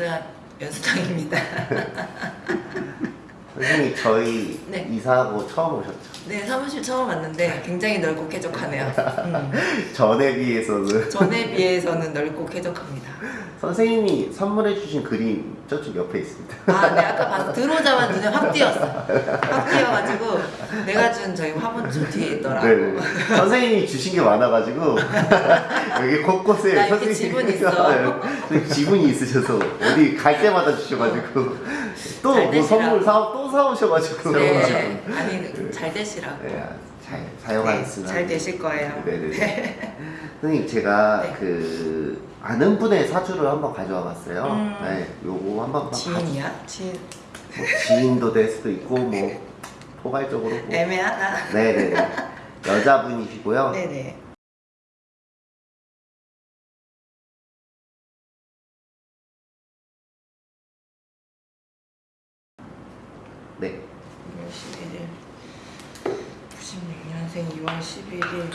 연수야 연수당입니다. 선생님 저희 네. 이사하고 처음 오셨죠? 네 사무실 처음 왔는데 굉장히 넓고 쾌적하네요. 음, 전에 비해서는 전에 비해서는 넓고 쾌적합니다. 선생님이 선물해 주신 그림 저쪽 옆에 있습니다. 아, 네 아까 봐서 들어오자마자 눈에 확 띄었어. 확 띄어가지고 내가 준 저희 화분 저 뒤에 있더라고. 네. 선생님이 주신 게 많아가지고 여기 곳곳에 나 이렇게 지분이 있어. 네, 지분이 있으셔서 어디 갈 때마다 주셔가지고 또잘 뭐. 선물 사, 또 사오셔가지고 네, 아니 잘 되시라고. 네, 잘 네, 사용하겠습니다. 잘 되실 거예요. 네네. 선생님 제가 네. 그 아는 분의 사주를 한번 가져와 봤어요. 음. 네, 요거 한번 봐- 지인이야? 지인 뭐 지인도 될 수도 있고 뭐 포괄적으로 뭐. 애매하다. 네네 여자분이시고요. 네네. 네. 2월 11일 96년생 2월 11일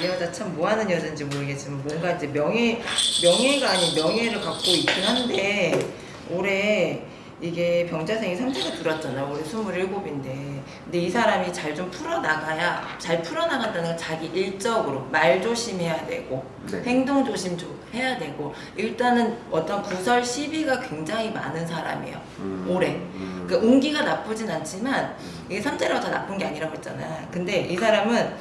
이 여자 참 뭐하는 여자인지 모르겠지만 뭔가 이제 명예 명예가 아닌 명예를 갖고 있긴 한데 올해 이게 병자생이 상태가 들었잖아. 올해 27인데. 근데 이 사람이 잘 좀 풀어나가야 잘 풀어나간다는 건 자기 일적으로 말 조심해야 되고 네. 행동 조심 좀 해야 되고. 일단은 어떤 구설 시비가 굉장히 많은 사람이에요. 음, 올해. 음, 그 운기가 나쁘진 않지만 이게 삼재라고 다 나쁜 게 아니라고 했잖아. 근데 이 사람은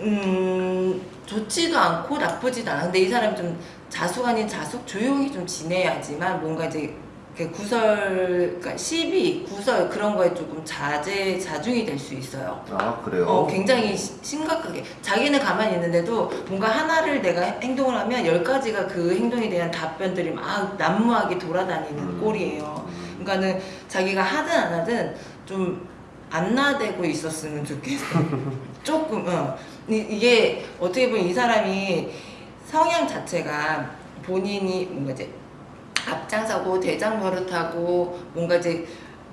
음 좋지도 않고 나쁘지도 않아. 근데 이 사람이 좀 자숙 아닌 자숙 조용히 좀 지내야지만 뭔가 이제 그 구설, 그러니까 시비, 구설 그런 거에 조금 자제 자중이 될 수 있어요. 아 그래요? 어, 굉장히 시- 심각하게 자기는 가만히 있는데도 뭔가 하나를 내가 행동을 하면 열 가지가 그 행동에 대한 답변들이 막 난무하게 돌아다니는 음. 꼴이에요. 음, 그러니까는 자기가 하든 안 하든 좀 안 나대고 있었으면 좋겠어. 조금, 어. 이- 이게 어떻게 보면 이 사람이 성향 자체가 본인이 뭔가 이제 앞장서고 대장 노릇하고 뭔가 이제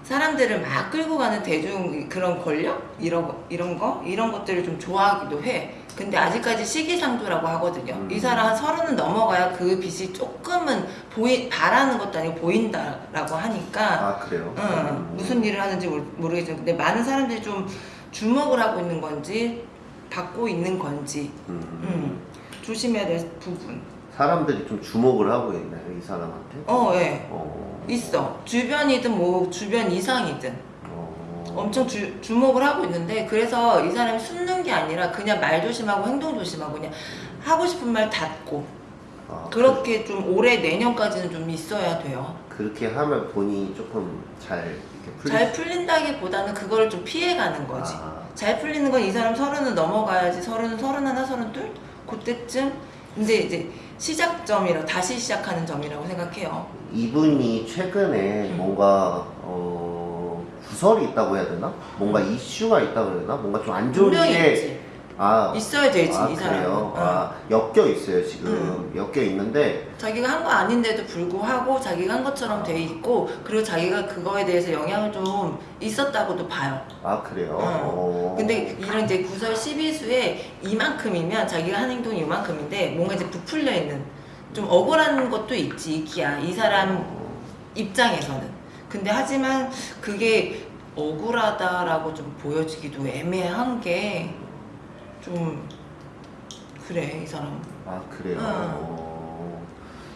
사람들을 막 끌고 가는 대중 그런 권력 이런 거 이런 거 이런 것들을 좀 좋아하기도 해. 근데 아직까지 시기상조라고 하거든요. 음. 이 사람 한 서른은 넘어가야 그 빛이 조금은 보이 바라는 것도 아니고 보인다라고 하니까 아 그래요? 응, 음. 무슨 일을 하는지 모르- 모르겠지만 근데 많은 사람들이 좀 주목을 하고 있는 건지 받고 있는 건지 음. 음, 조심해야 될 부분. 사람들이 좀 주목을 하고 있나요 이 사람한테? 어, 예. 어. 있어. 주변이든 뭐 주변 이상이든 어. 엄청 주, 주목을 하고 있는데 그래서 이 사람이 숨는 게 아니라 그냥 말 조심하고 행동 조심하고 그냥 하고 싶은 말 닫고 아, 그렇게 좀 올해 내년까지는 좀 있어야 돼요. 그, 그렇게 하면 본인이 조금 잘 풀릴 잘 수- 풀린다기보다는 그거를 좀 피해가는 거지. 아, 잘 풀리는 건 이 사람 서른은 넘어가야지 서른 서른 하나 서른 둘 그때쯤 이제 이제 시작점이라 다시 시작하는 점이라고 생각해요. 이분이 최근에 음. 뭔가 어, 구설이 있다고 해야 되나? 뭔가 이슈가 있다고 해야 되나? 뭔가 좀 안 좋은 분명히 일에 있지. 아, 있어야 되지 아, 이 사람은. 그래요? 응. 아, 엮여 있어요 지금 엮여 있는데 자기가 한 거 아닌데도 불구하고 자기가 한 것처럼 돼 있고 그리고 자기가 그거에 대해서 영향을 좀 있었다고도 봐요. 아 그래요? 응. 어. 근데 이런 이제 구설 12수에 이만큼이면 자기가 한 행동이 이만큼인데 뭔가 이제 부풀려 있는 좀 억울한 것도 있지 이기야 이 사람 어, 입장에서는. 근데 하지만 그게 억울하다라고 좀 보여지기도 애매한 게 좀 그래 이 사람. 아 그래요? 응. 어,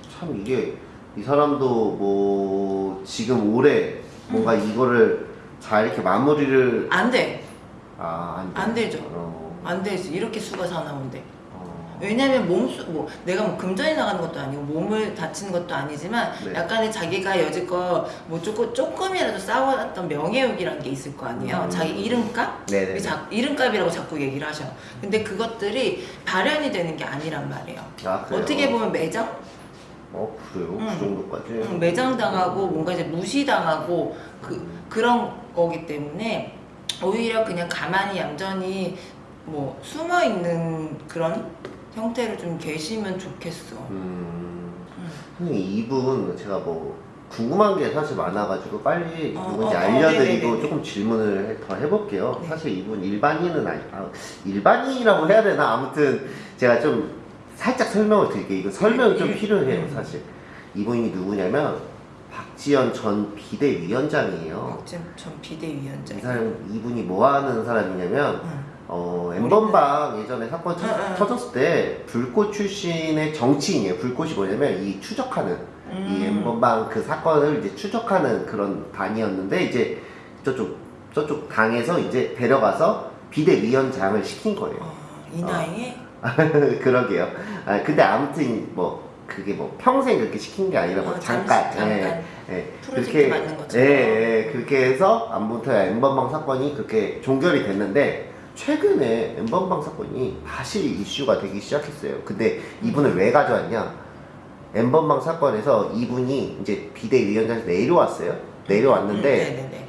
참 이게 이 사람도 뭐 지금 올해 뭔가 음. 이거를 잘 이렇게 마무리를 안 돼. 아, 안. 되죠. 어, 안 되지. 이렇게 수가 사나운데. 어. 왜냐면 몸수 뭐 내가 뭐 금전이 나가는 것도 아니고 몸을 다치는 것도 아니지만 네. 약간의 자기가 여지껏 뭐 조금 조금이라도 쌓아왔던 명예욕이라는 게 있을 거 아니에요. 음. 자기 이름값? 네네. 자, 이름값이라고 자꾸 얘기를 하셔. 근데 그것들이 발현이 되는 게 아니란 말이에요. 아? 어떻게 보면 매장? 어 그래요? 응. 그 정도까지? 응, 매장당하고 뭔가 이제 무시당하고 그 그런 거기 때문에 오히려 그냥 가만히 얌전히 뭐 숨어 있는 그런 형태로 좀 계시면 좋겠어. 음, 응. 선생님 이분 제가 뭐 궁금한 게 사실 많아가지고 빨리 어, 누군지 어, 어, 알려드리고 네네네네. 조금 질문을 해- 더 해볼게요. 네. 사실 이분 일반인은 아니, 아, 일반인이라고 해야 되나? 아무튼 제가 좀 살짝 설명을 드릴게요. 이거 설명이 좀 일- 필요해요, 음. 사실. 이분이 누구냐면 박지원 전 비대위원장이에요. 박지원 전이 비대위원장. 사람 이분이 뭐 하는 사람이냐면 응. 어 엠번방 예전에 사건 응. 터졌을 때 불꽃 출신의 정치인이에요. 불꽃이 뭐냐면 이 추적하는 이 음. 엠번방 그 사건을 이제 추적하는 그런 단이었는데 이제 저쪽 저쪽 당에서 이제 데려가서 비대위원장을 시킨 거예요. 어, 이 나이에 그러게요. 아 근데 아무튼 뭐 그게 뭐 평생 그렇게 시킨 게 아니라 뭐 어, 잠깐, 잠깐. 예, 예. 것처럼. 예, 예, 그렇게 해서 아무튼 엠번방 사건이 그렇게 종결이 됐는데 최근에 엠번방 사건이 다시 이슈가 되기 시작했어요. 근데 이분을 왜 가져왔냐? 엠번방 사건에서 이분이 이제 비대위원장에서 내려왔어요. 내려왔는데 음, 네네네.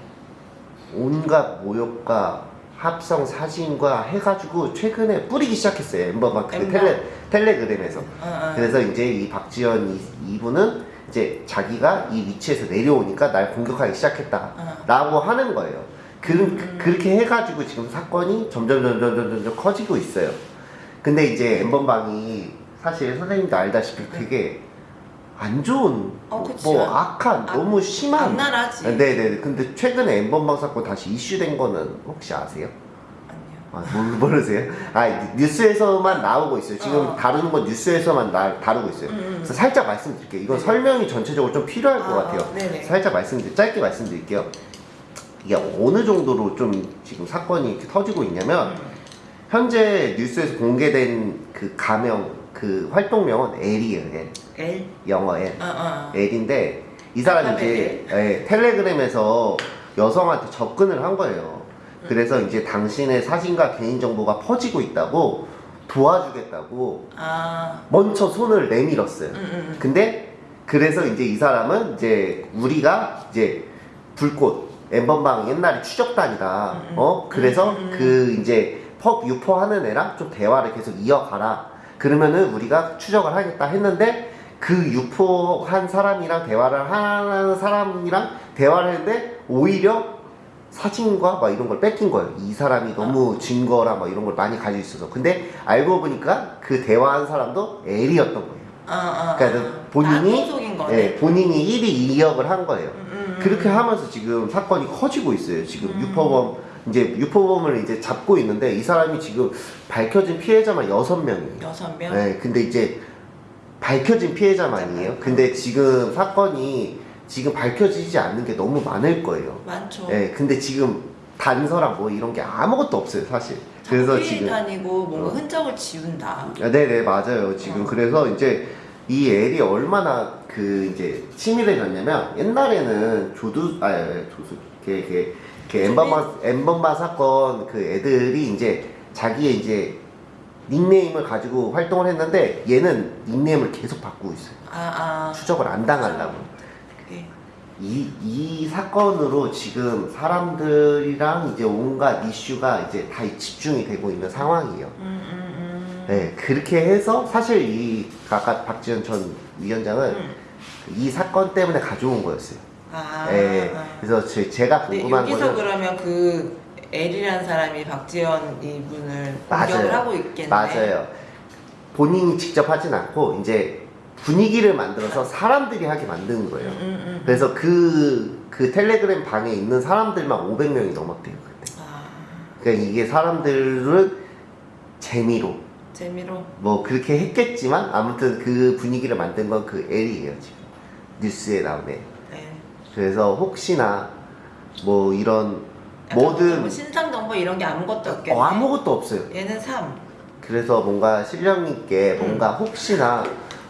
온갖 모욕과 합성 사진과 해가지고 최근에 뿌리기 시작했어요. 엠번방 그. 텔레, 텔레그램에서. 어, 어. 그래서 이제 이 박지원 이, 이분은 이제 자기가 이 위치에서 내려오니까 날 공격하기 시작했다. 어. 라고 하는 거예요. 그, 음. 그, 렇게 해가지고 지금 사건이 점점 점점 점점 커지고 있어요. 근데 이제 엠번방이 사실 선생님도 알다시피 되게 안 좋은 어, 그치. 뭐 악한 악- 너무 심한 악랄하지. 네네 근데 최근에 엠번방 사건 다시 이슈된 거는 혹시 아세요? 아니요. 아, 모르, 모르세요? 아, 뉴스에서만 나오고 있어요. 지금 어. 다루는 건 뉴스에서만 나, 다루고 있어요. 음, 음. 그래서 살짝 말씀드릴게요. 이건 네. 설명이 전체적으로 좀 필요할 것 아, 같아요. 네네. 살짝 말씀드릴, 짧게 말씀드릴게요. 이게 어느 정도로 좀 지금 사건이 이렇게 터지고 있냐면, 음. 현재 뉴스에서 공개된 그 가명, 그 활동명은 L이에요, L. L. 영어 L. 어, 어. L인데, 이 사람이 이제 예, 텔레그램에서 여성한테 접근을 한 거예요. 그래서 이제 당신의 사진과 개인정보가 퍼지고 있다고 도와주겠다고 아. 먼저 손을 내밀었어요. 음, 음. 근데 그래서 이제 이 사람은 이제 우리가 이제 불꽃 엠번방 옛날에 추적단이다. 음, 음. 어 그래서 음, 음, 음. 그 이제 펍 유포하는 애랑 좀 대화를 계속 이어가라. 그러면은 우리가 추적을 하겠다 했는데 그 유포한 사람이랑 대화를 하는 사람이랑 대화를 했는데 오히려 사진과 막 이런 걸 뺏긴 거예요. 이 사람이 너무 증거랑 막 이런 걸 많이 가지고 있어서. 근데 알고 보니까 그 대화한 사람도 L이었던 거예요. 어, 어. 그러니까 어. 본인이 거네. 예, 본인이 1위 2역을 한 거예요. 음, 음, 음. 그렇게 하면서 지금 사건이 커지고 있어요. 지금 음. 유포범 이제 유포범을 이제 잡고 있는데 이 사람이 지금 밝혀진 피해자만 6명이에요. 여섯 명. 네, 근데 이제 밝혀진 피해자만이에요. 근데 지금 사건이 지금 밝혀지지 않는 게 너무 많을 거예요. 많죠. 네, 근데 지금 단서랑 뭐 이런 게 아무것도 없어요, 사실. 그래서 지금 다니고 뭔가 어. 흔적을 지운다. 아, 네네 맞아요 지금 어. 그래서 이제 이 애리 얼마나 그 이제 치밀해졌냐면 옛날에는 조두 아 조수 걔걔 걔 엠번바 엠번바 사건 그 애들이 이제 자기의 이제 닉네임을 가지고 활동을 했는데 얘는 닉네임을 계속 바꾸고 있어요 아, 아. 추적을 안 당하려고. 이, 이 사건으로 지금 사람들이랑 이제 온갖 이슈가 이제 다 집중이 되고 있는 상황이에요 음, 음, 음. 네, 그렇게 해서 사실 이 아까 박지원 전 위원장은 음. 이 사건 때문에 가져온 거였어요. 아. 네, 아. 그래서 제, 근데 궁금한 여기서 거는 그러면 그 L이라는 사람이 박지원 이분을. 공격을 하고 있겠네. 맞아요. 본인이 직접 하진 않고 이제 분위기를 만들어서 사람들이 하게 만드는 거예요. 음, 음, 음. 그래서 그, 그 텔레그램 방에 있는 사람들만 500명이 넘었대요, 그때. 아, 그러니까 이게 사람들은 재미로 재미로. 뭐 그렇게 했겠지만 아무튼 그 분위기를 만든 건 그 L이에요, 지금. 뉴스에 나오네. 네. 그래서 혹시나 뭐 이런 뭐든 뭐 신상 정보 이런 게 아무것도 없겠네. 어, 아무것도 없어요. 얘는 3. 그래서 뭔가 실력 있게 음. 뭔가 혹시나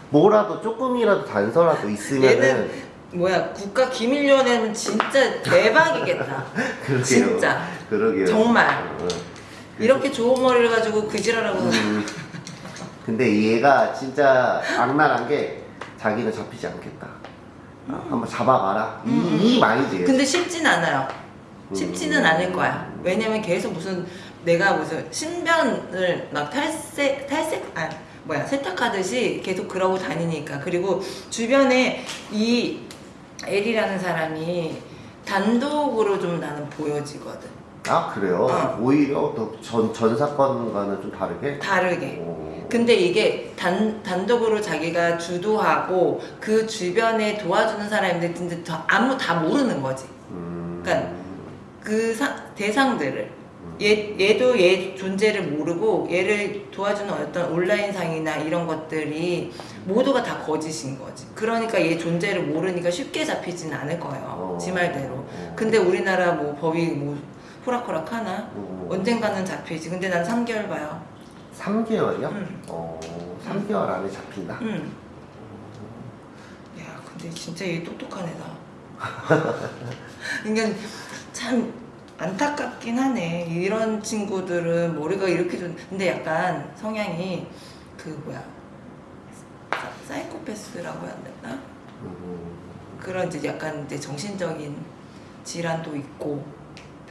뭐라도 조금이라도 단서라도 있으면은 얘는 뭐야 국가 기밀위원회는 진짜 대박이겠다. 그러게요. 진짜. 그러게요. 정말. 어. 이렇게 좋은 머리를 가지고 그지랄하고 음, 근데 얘가 진짜 악랄한 게 자기는 잡히지 않겠다. 아, 한번 잡아봐라. 음, 이, 이 말이지. 근데 쉽진 않아요. 음. 쉽지는 않을 거야. 왜냐면 계속 무슨 내가 무슨 신변을 막 탈색 탈색 아 뭐야 세탁하듯이 계속 그러고 다니니까 그리고 주변에 이 L이라는 사람이 단독으로 좀 나는 보여지거든. 아 그래요? 어. 오히려 또전 전 사건과는 좀 다르게. 다르게. 오. 근데 이게 단, 단독으로 자기가 주도하고 그 주변에 도와주는 사람인데 근데 다, 아무 다 모르는 거지. 음. 그러니까 그 사- 대상들을 음. 얘, 얘도 얘 존재를 모르고 얘를 도와주는 어떤 온라인상이나 이런 것들이 모두가 다 거짓인 거지. 그러니까 얘 존재를 모르니까 쉽게 잡히진 않을 거예요. 어. 지 말대로. 어. 근데 우리나라 뭐 법이 뭐 호락호락 하나? 어. 언젠가는 잡히지. 근데 난 3개월 봐요. 3개월이요? 응. 어, 3개월 안에 잡힌다. 응. 야, 근데 진짜 얘 똑똑한 애다. 그러니까 참 안타깝긴 하네. 이런 친구들은 머리가 이렇게 좀 근데 약간 성향이 그 뭐야 사- 사이코패스라고 해야 되나? 음. 그런 이제 약간 이제 정신적인 질환도 있고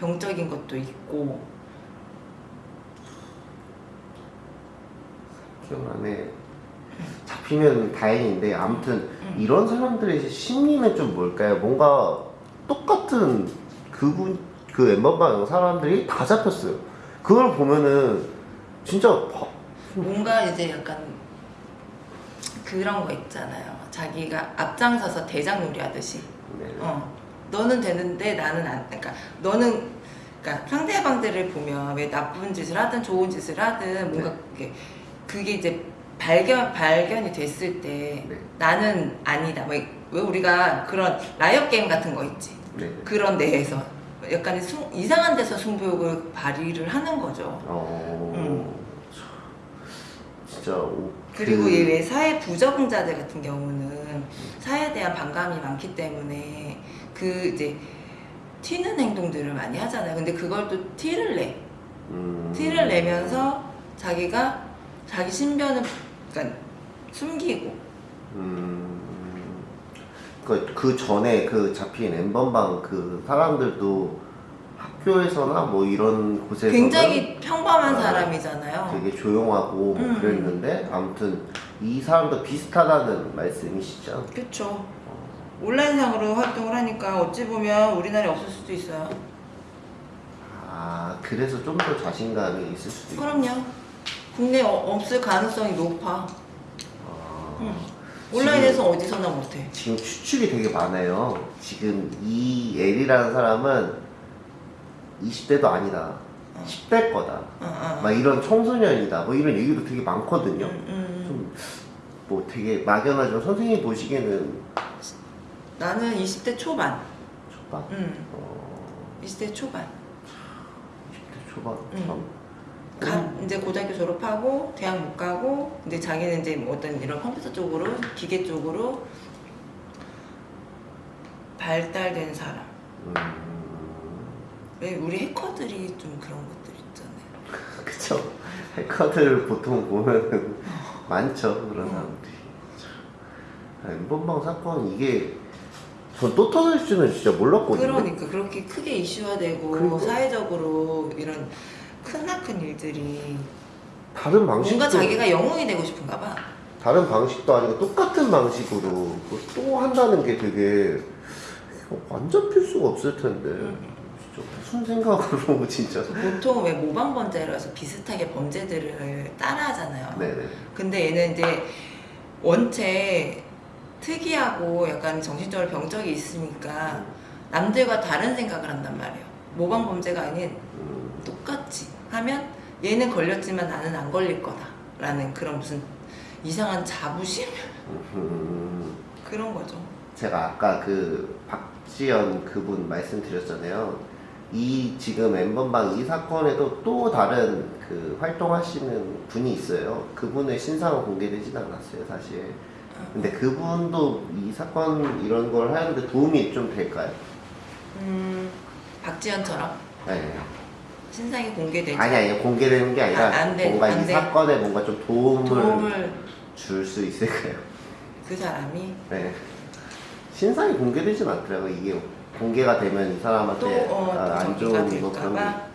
병적인 것도 있고 3개월 안에 잡히면 다행인데 아무튼 음. 이런 사람들의 심리는 좀 뭘까요? 뭔가 똑같은 그분 그 엠버방 사람들이 다 잡혔어요. 그걸 보면은 진짜 바- 뭔가 이제 약간 그런 거 있잖아요. 자기가 앞장서서 대장 놀이 하듯이. 네. 어, 너는 되는데 나는 안. 그러니까 너는 그러니까 상대방들을 보면 왜 나쁜 짓을 하든 좋은 짓을 하든 뭔가 네. 그게 그게 이제 발견 발견이 됐을 때 네. 나는 아니다. 뭐, 왜 우리가 그런 liar 게임 같은 거 있지. 네. 그런 데에서 약간 승- 이상한 데서 승부욕을 발휘를 하는 거죠. 어. 음. 진짜 오- 그리고 그- 얘왜 사회 부적응자들 같은 경우는 사회에 대한 반감이 많기 때문에 그 이제 튀는 행동들을 많이 하잖아요. 근데 그걸 또 티를 내. 음. 티를 내면서 자기가 자기 신변을 그러니까 숨기고 음. 그, 그 전에 그 잡힌 엠번방 그 사람들도 학교에서나 뭐 이런 곳에서 굉장히 평범한 아, 사람이잖아요. 되게 조용하고 뭐 음. 그랬는데 아무튼 이 사람도 비슷하다는 말씀이시죠? 그렇죠. 온라인상으로 활동을 하니까 어찌 보면 우리나라에 없을 수도 있어요. 아 그래서 좀 더 자신감이 있을 수도 있고 그럼요. 국내 어- 없을 가능성이 높아. 아, 응. 온라인에서 어디서나 못해. 지금 추측이 되게 많아요 지금 이 L이라는 사람은 20대도 아니다 어. 10대 거다 어, 어. 막 이런 청소년이다 뭐 이런 얘기도 되게 많거든요 음, 음. 좀뭐 되게 막연하지만 선생님 보시기에는 나는 20대 초반. 초반 음, 어, 20대 초반. 20대 초반 음. 참 가, 이제 고등학교 졸업하고 대학 못 가고 이제 자기는 이제 뭐 어떤 이런 컴퓨터 쪽으로 기계 쪽으로 발달된 사람. 음, 왜 우리 해커들이 좀 그런 것들 있잖아요. 그쵸. 해커들 보통 보면은 많죠 그런 사람들이. 아, 엠번방 사건 이게 전또 터질 줄은 진짜 몰랐거든요. 그러니까 그렇게 크게 이슈화되고 그리고- 사회적으로 이런 크나큰 일들이 다른 방식도 뭔가 자기가 영웅이 되고 싶은가 봐. 다른 방식도 아니고 똑같은 방식으로 또 한다는 게 되게 완전 필수가 없을 텐데. 음. 무슨 생각으로 진짜 보통 왜 모방 범죄라서 비슷하게 범죄들을 따라 하잖아요. 네네 근데 얘는 이제 원체 특이하고 약간 정신적으로 병적이 있으니까 남들과 다른 생각을 한단 말이에요. 모방 범죄가 아닌 음, 똑같이 하면 얘는 걸렸지만 나는 안 걸릴 거다 라는 그런 무슨 이상한 자부심 음. 그런 거죠. 제가 아까 그 박지연 그분 말씀드렸잖아요. 이 지금 엠번방 이 사건에도 또 다른 그 활동하시는 분이 있어요. 그분의 신상은 공개되진 않았어요, 사실. 근데 그분도 이 사건 이런 걸 하는데 도움이 좀 될까요? 음, 박지현처럼 네. 신상이 공개되지 아니 아니 공개되는 게 아니라 아, 안 돼, 뭔가 안이 돼. 사건에 뭔가 좀 도움을, 도움을 줄 수 있을까요? 그 사람이 네. 신상이 공개되진 않더라고요. 이게 공개가 되면 이 또, 사람한테 어, 아, 또안 좋은 뭐 그런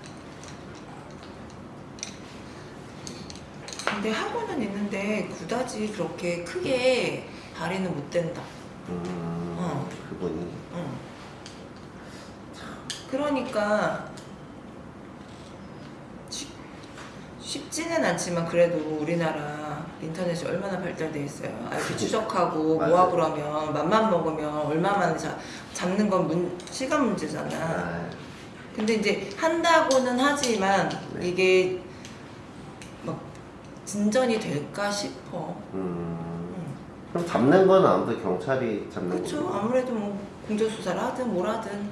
근데 하고는 있는데 그다지 그렇게 크게 발휘는 못 된다 음, 어. 그분이 응. 그러니까 쉽, 쉽지는 않지만 그래도 우리나라 인터넷이 얼마나 발달돼 있어요. IP 추적하고. 뭐하고 그러면 맘만 먹으면 얼마만에 잡, 잡는 건 문, 시간 문제잖아. 아, 근데 이제 한다고는 하지만 네. 이게 막 진전이 될까 싶어. 음, 응. 그럼 잡는 건 아무도 경찰이 잡는 그렇죠. 거고 아무래도 뭐 공조 수사를 하든 뭘 하든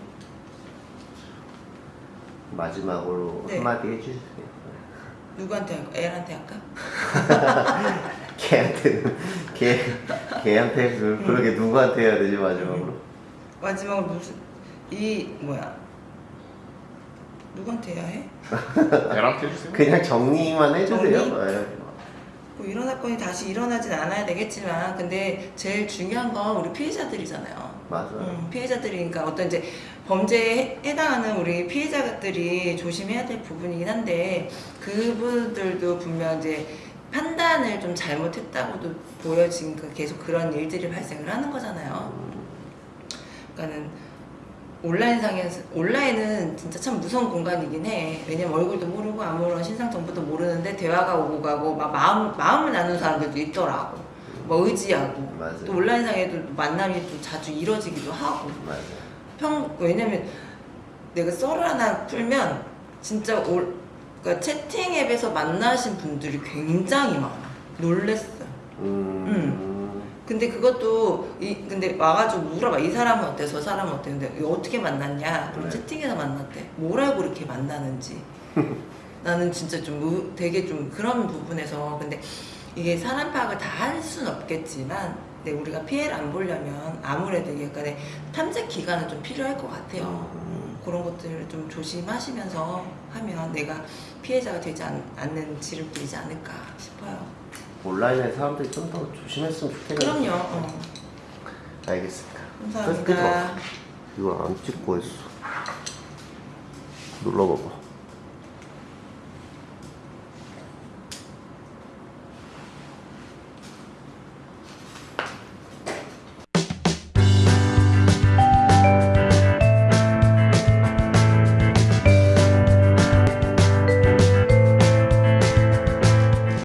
마지막으로 네. 한마디 해주세요. 누구한테 할까? 애한테 할까? 걔한테는 걔 걔한테 그 그러게 누구한테 해야 되지 마지막으로? 마지막으로 무슨 이 뭐야 누구한테 해야 해? 애한테 해주세요. 그냥 정리만 해주세요. 정리? 네. 뭐 이런 사건이 다시 일어나진 않아야 되겠지만 근데 제일 중요한 건 우리 피해자들이잖아요. 맞아. 요 음, 피해자들이니까 어떤 이제 범죄에 해당하는 우리 피해자들이 조심해야 될 부분이긴 한데 그분들도 분명 이제 판단을 좀 잘못했다고도 보여지니까 계속 그런 일들이 발생을 하는 거잖아요. 그러니까는 온라인상에서 온라인은 진짜 참 무서운 공간이긴 해. 왜냐면 얼굴도 모르고 아무런 신상 정보도 모르는데 대화가 오고 가고 막 마음 마음을 나누는 사람들도 있더라고. 뭐 의지하고 맞아요. 또 온라인상에도 만남이 또 자주 이뤄지기도 하고. 맞아. 요 평 왜냐면 내가 썰을 하나 풀면 진짜 올 그러니까 채팅 앱에서 만나신 분들이 굉장히 많아. 놀랬어. 음. 근데 그것도 이 근데 와가지고 물어봐. 이 사람은 어때? 저 사람은 어때? 근데 어떻게 만났냐? 그럼 네. 채팅에서 만났대. 뭘 알고 이렇게 만나는지. 나는 진짜 좀 의- 되게 좀 그런 부분에서 근데 이게 사람 파악을 다 할 수는 없겠지만 근데 우리가 피해를 안 보려면 아무래도 약간의 탐색 기간은 좀 필요할 것 같아요. 음, 그런 것들을 좀 조심하시면서 하면 내가 피해자가 되지 않, 않는 부리지 않을까 싶어요 온라인에 사람들이 좀 더 조심했으면 좋겠네요. 그럼요 어. 알겠습니다. 감사합니다 이걸 안 찍고 했어. 눌러봐봐.